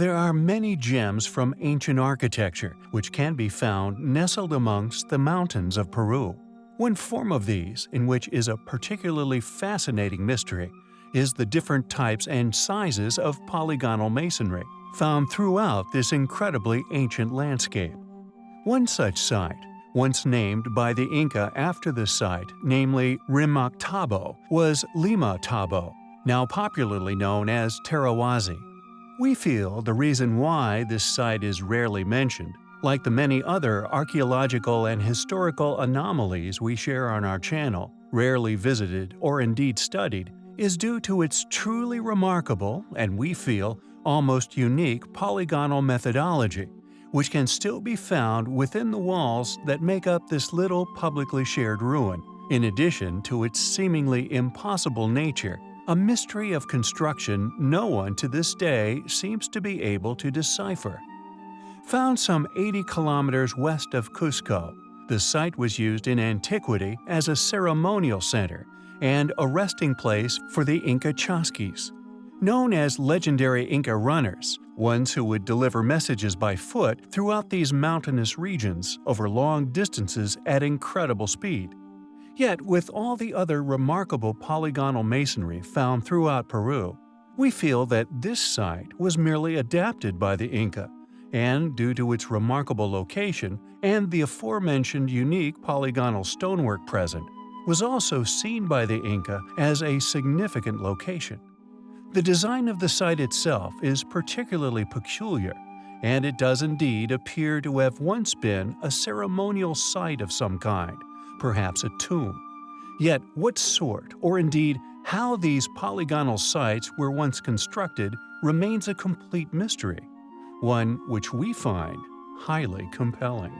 There are many gems from ancient architecture which can be found nestled amongst the mountains of Peru. One form of these, in which is a particularly fascinating mystery, is the different types and sizes of polygonal masonry found throughout this incredibly ancient landscape. One such site, once named by the Inca after the site, namely Rimac Tambo, was Limatambo, now popularly known as Tarawasi. We feel the reason why this site is rarely mentioned, like the many other archaeological and historical anomalies we share on our channel, rarely visited or indeed studied, is due to its truly remarkable, and we feel, almost unique polygonal methodology, which can still be found within the walls that make up this little publicly shared ruin, in addition to its seemingly impossible nature, a mystery of construction no one to this day seems to be able to decipher. Found some 80 kilometers west of Cusco, the site was used in antiquity as a ceremonial center and a resting place for the Inca Chasquis. Known as legendary Inca runners, ones who would deliver messages by foot throughout these mountainous regions over long distances at incredible speed. Yet, with all the other remarkable polygonal masonry found throughout Peru, we feel that this site was merely adapted by the Inca, and due to its remarkable location and the aforementioned unique polygonal stonework present, was also seen by the Inca as a significant location. The design of the site itself is particularly peculiar, and it does indeed appear to have once been a ceremonial site of some kind, perhaps a tomb. Yet what sort, or indeed how these polygonal sites were once constructed remains a complete mystery, one which we find highly compelling.